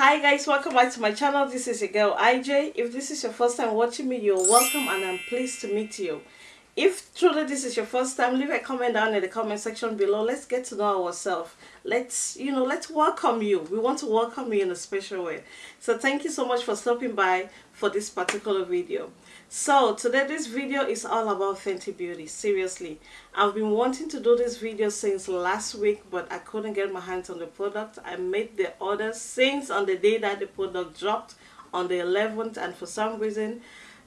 hi guys. Welcome back to my channel. This is your girl ij if this is your first time watching me you're welcome and i'm pleased to meet you if truly this is your first time leave a comment down in the comment section below. Let's get to know ourselves. Let's you know let's welcome you. We want to welcome you in a special way. So thank you so much for stopping by for this particular video. So today this video is all about Fenty Beauty seriously. I've been wanting to do this video since last week but I couldn't get my hands on the product. I made the order since on the day that the product dropped on the 11th and for some reason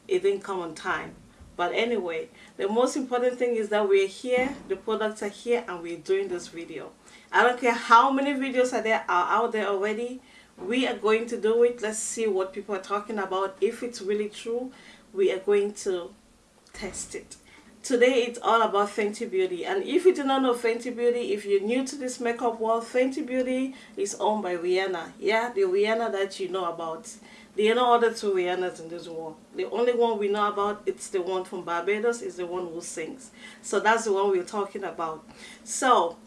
it didn't come on time but anyway the most important thing is that we're here the products are here and we're doing this video I don't care how many videos are there are out there already. We are going to do it. Let's see what people are talking about. If it's really true, we are going to test it. Today it's all about Fenty Beauty and if you do not know Fenty Beauty, if you're new to this makeup world, Fenty Beauty is owned by Rihanna. Yeah, the Rihanna that you know about. Are no other two Rihannas in this world. The only one we know about, it's the one from Barbados, is the one who sings. So that's the one we're talking about. So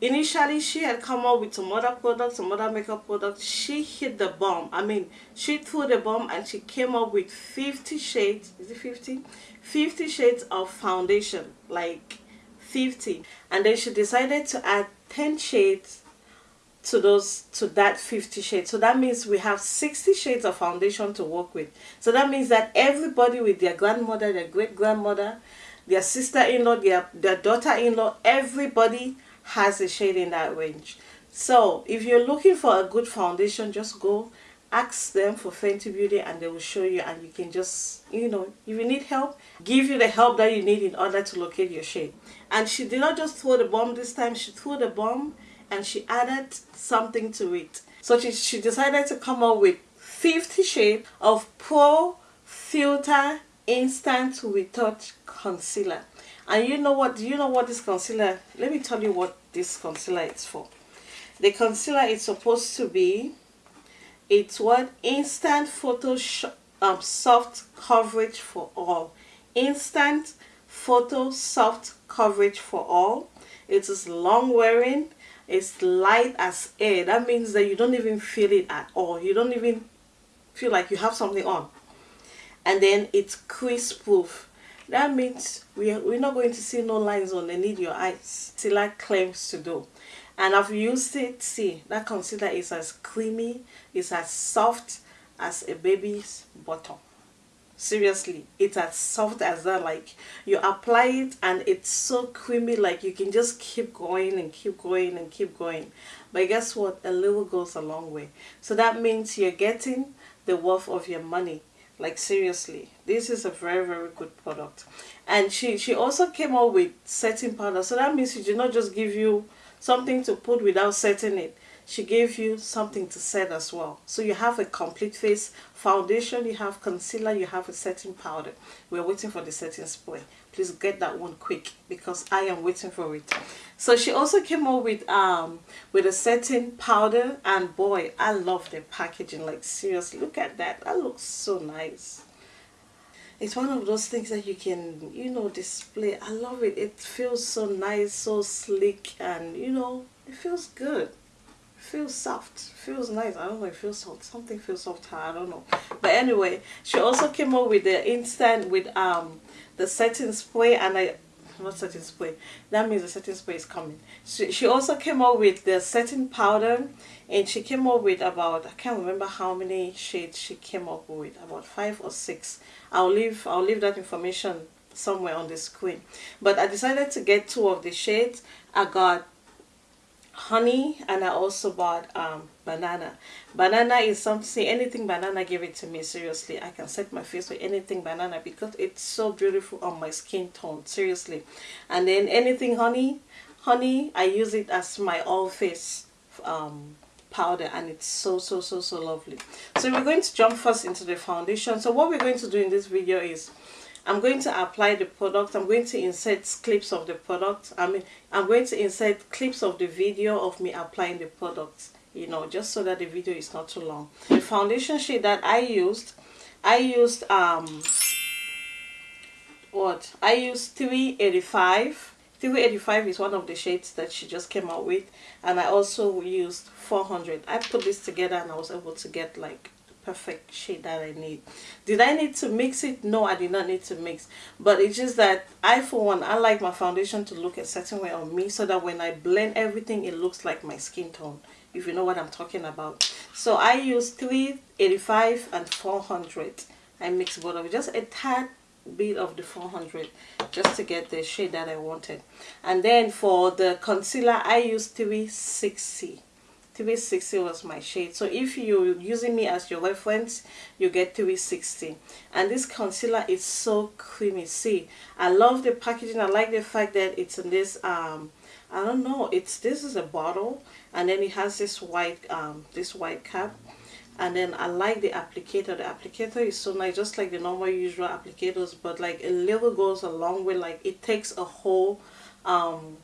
initially she had come up with some other products some other makeup products she hit the bomb i mean she threw the bomb and she came up with 50 shades is it 50 50 shades of foundation like 50 and then she decided to add 10 shades to those to that 50 shades so that means we have 60 shades of foundation to work with so that means that everybody with their grandmother their great grandmother their sister-in-law their, their daughter-in-law everybody has a shade in that range. So if you're looking for a good foundation, just go ask them for Fenty Beauty and they will show you and you can just, you know, if you need help, give you the help that you need in order to locate your shade. And she did not just throw the bomb this time, she threw the bomb and she added something to it. So she, she decided to come up with 50 shades of Pro Filt'r Instant Retouch Concealer. And you know what? Do you know what this concealer? Let me tell you what this concealer is for. The concealer is supposed to be. It's what instant photo um, soft coverage for all. Instant photo soft coverage for all. It is long wearing. It's light as air. That means that you don't even feel it at all. You don't even feel like you have something on. And then it's crease proof that means we are, we're not going to see no lines on the need your eyes. Concealer claims to do. And I've used it. See, that concealer is as creamy, it's as soft as a baby's bottom. Seriously, it's as soft as that. Like, you apply it and it's so creamy, like you can just keep going and keep going and keep going. But guess what? A little goes a long way. So that means you're getting the worth of your money like seriously this is a very very good product and she she also came up with setting powder so that means she did not just give you something to put without setting it she gave you something to set as well. So you have a complete face foundation you have concealer you have a setting powder. We're waiting for the setting spray. Please get that one quick because i am waiting for it. So she also came up with um with a setting powder and boy i love the packaging. Like seriously look at that. That looks so nice. It's one of those things that you can you know display. I love it. It feels so nice so sleek and you know it feels good feels soft. Feels nice. I don't know it feels soft. Something feels soft i don't know. But anyway she also came up with the instant with um the setting spray and i not setting spray. That means the setting spray is coming. She, she also came up with the setting powder and she came up with about i can't remember how many shades she came up with about five or six. I'll leave i'll leave that information somewhere on the screen. But i decided to get two of the shades. I got honey and I also bought um, banana. Banana is something, anything banana give it to me, seriously. I can set my face with anything banana because it's so beautiful on my skin tone, seriously. And then anything honey, honey, I use it as my all face um, powder and it's so, so, so, so lovely. So we're going to jump first into the foundation. So what we're going to do in this video is I'm going to apply the product. I'm going to insert clips of the product. I mean, I'm going to insert clips of the video of me applying the product, you know, just so that the video is not too long. The foundation shade that I used, I used, um, what? I used 385 385 is one of the shades that she just came out with and I also used 400 I put this together and I was able to get like perfect shade that I need. Did I need to mix it? No, I did not need to mix. But it's just that I, for one, I like my foundation to look a certain way on me so that when I blend everything, it looks like my skin tone, if you know what I'm talking about. So I use 385 and 400. I mix both of it, just a tad bit of the 400 just to get the shade that I wanted. And then for the concealer, I use 360 360 was my shade. So if you're using me as your reference you get 360 and this concealer is so creamy. See i love the packaging. I like the fact that it's in this um i don't know. It's this is a bottle and then it has this white um this white cap. And then I like the applicator. The applicator is so nice just like the normal usual applicators but like a little goes a long way. Like it takes a whole um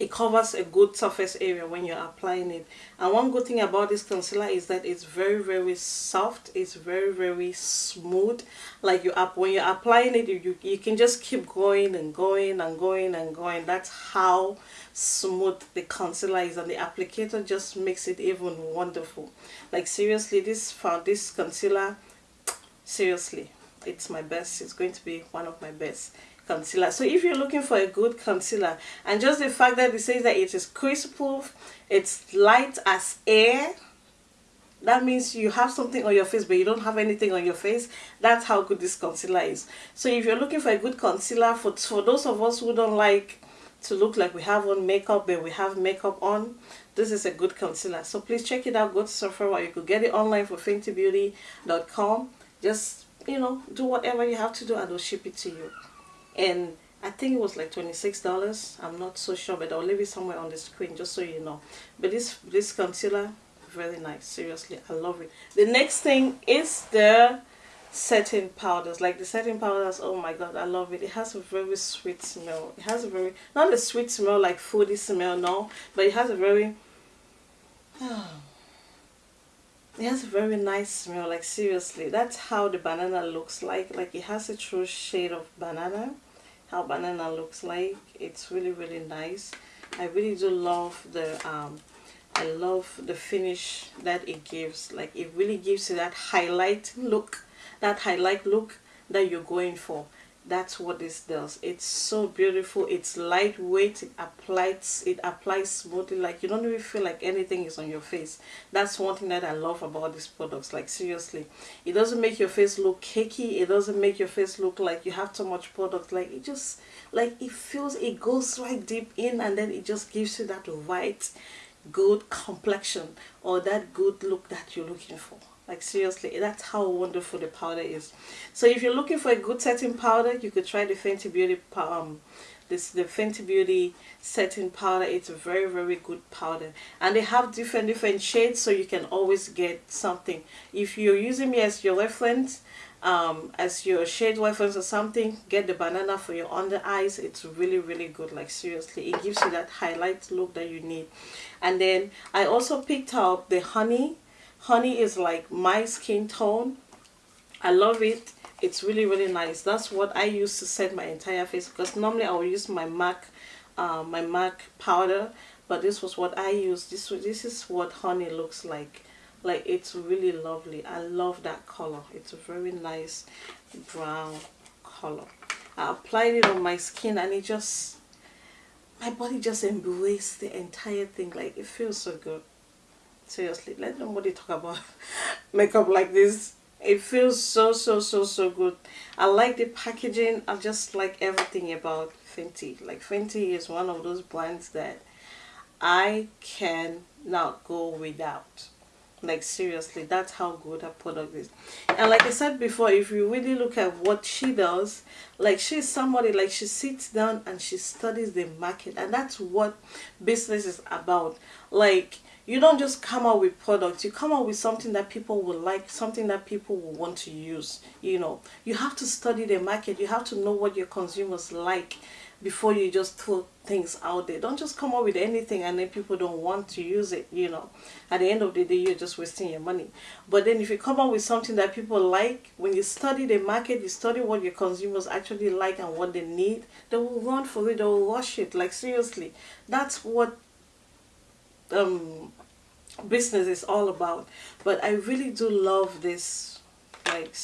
it covers a good surface area when you're applying it. And one good thing about this concealer is that it's very very soft it's very very smooth. Like you up when you're applying it you, you can just keep going and going and going and going. That's how smooth the concealer is and the applicator just makes it even wonderful. Like seriously this found this concealer seriously it's my best. It's going to be one of my best concealer. So if you're looking for a good concealer and just the fact that it says that it is crease proof it's light as air that means you have something on your face but you don't have anything on your face that's how good this concealer is. So if you're looking for a good concealer for for those of us who don't like to look like we have on makeup but we have makeup on this is a good concealer. So please check it out. Go to Sephora you could get it online for fentybeauty.com just you know do whatever you have to do and they'll ship it to you and I think it was like $26 I'm not so sure but I'll leave it somewhere on the screen just so you know. But this this concealer very nice. Seriously I love it. The next thing is the setting powders. Like the setting powders oh my god I love it. It has a very sweet smell. It has a very not a sweet smell like foodie smell no but it has a very oh, it has a very nice smell like seriously that's how the banana looks like like it has a true shade of banana how banana looks like it's really really nice. I really do love the um I love the finish that it gives like it really gives you that highlight look that highlight look that you're going for that's what this does. It's so beautiful. It's lightweight. It applies it applies smoothly. Like you don't even feel like anything is on your face. That's one thing that i love about these products. Like seriously. It doesn't make your face look cakey. It doesn't make your face look like you have too much product. Like it just like it feels it goes right deep in and then it just gives you that white good complexion or that good look that you're looking for like seriously that's how wonderful the powder is. So if you're looking for a good setting powder you could try the Fenty Beauty um this the Fenty Beauty setting powder. It's a very very good powder. And they have different different shades so you can always get something. If you're using me as your reference um, as your shade reference or something get the banana for your under eyes. It's really really good. Like seriously it gives you that highlight look that you need. And then I also picked up the honey honey is like my skin tone. I love it. It's really really nice. That's what I use to set my entire face because normally I will use my MAC uh, my MAC powder but this was what I use. This this is what honey looks like. Like it's really lovely. I love that color. It's a very nice brown color. I applied it on my skin and it just my body just embraced the entire thing. Like it feels so good seriously let nobody talk about makeup like this. It feels so so so so good. I like the packaging. I just like everything about fenty. Like fenty is one of those brands that i can not go without like seriously that's how good her product is. And like i said before if you really look at what she does like she's somebody like she sits down and she studies the market and that's what business is about. Like you don't just come out with products you come out with something that people will like something that people will want to use you know. You have to study the market you have to know what your consumers like before you just throw things out there. Don't just come up with anything and then people don't want to use it you know. At the end of the day you're just wasting your money. But then if you come up with something that people like when you study the market you study what your consumers actually like and what they need they will run for it they will rush it. Like seriously that's what um business is all about. But i really do love this like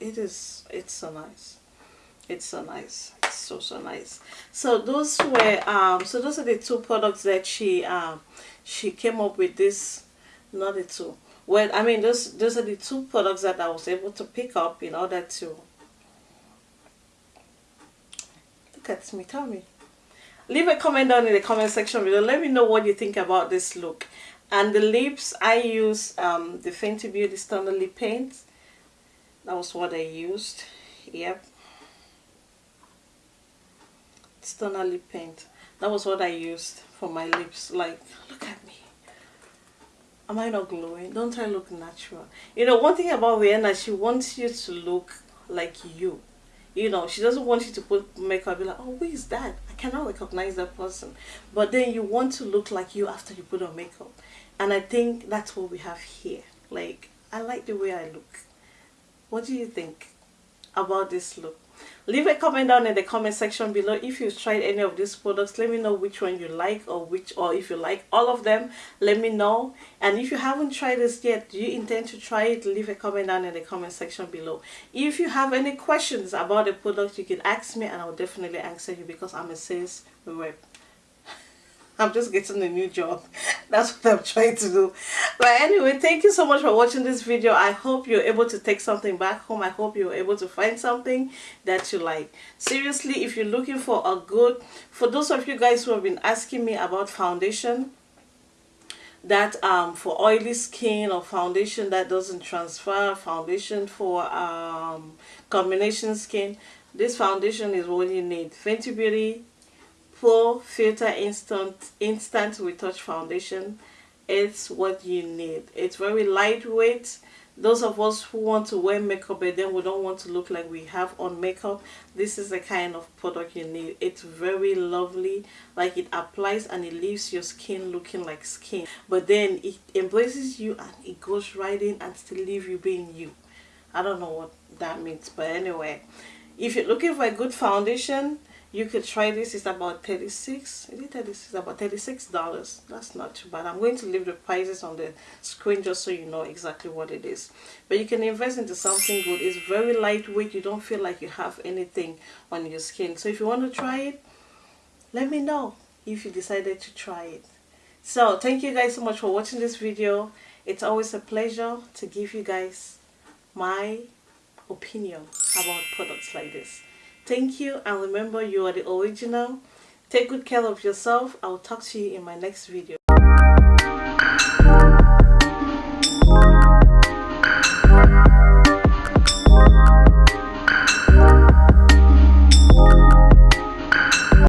it is it's so nice. It's so nice so so nice. So those were um so those are the two products that she um she came up with this not the two. Well i mean those those are the two products that i was able to pick up in order to look at me tell me. Leave a comment down in the comment section below. Let me know what you think about this look. And the lips i use um the fenty beauty Stunna lip paint. That was what i used. Yep Stunna lip paint. That was what i used for my lips. Like look at me. Am i not glowing? Don't i look natural? You know one thing about Rihanna she wants you to look like you. You know she doesn't want you to put makeup be like oh who is that? I cannot recognize that person. But then you want to look like you after you put on makeup. And i think that's what we have here. Like i like the way i look. What do you think about this look leave a comment down in the comment section below. If you've tried any of these products let me know which one you like or which or if you like all of them let me know. And if you haven't tried this yet do you intend to try it? Leave a comment down in the comment section below. If you have any questions about the product you can ask me and i'll definitely answer you because i'm a sales rep I'm just getting a new job. That's what I'm trying to do. But anyway, thank you so much for watching this video. I hope you're able to take something back home. I hope you're able to find something that you like. Seriously, if you're looking for a good, for those of you guys who have been asking me about foundation, that um for oily skin or foundation that doesn't transfer foundation for um combination skin this foundation is what you need fenty beauty Pro Filt'r Instant Instant Retouch Foundation. It's what you need. It's very lightweight. Those of us who want to wear makeup but then we don't want to look like we have on makeup, this is the kind of product you need. It's very lovely. Like it applies and it leaves your skin looking like skin. But then it embraces you and it goes right in and still leave you being you. I don't know what that means. But anyway, if you're looking for a good foundation, you could try this it's about 36 is it 36 about 36 dollars. That's not too bad. I'm going to leave the prices on the screen just so you know exactly what it is. But you can invest into something good. It's very lightweight. You don't feel like you have anything on your skin. So if you want to try it let me know if you decided to try it. So thank you guys so much for watching this video. It's always a pleasure to give you guys my opinion about products like this Thank you and remember you are the original. Take good care of yourself. I'll talk to you in my next video.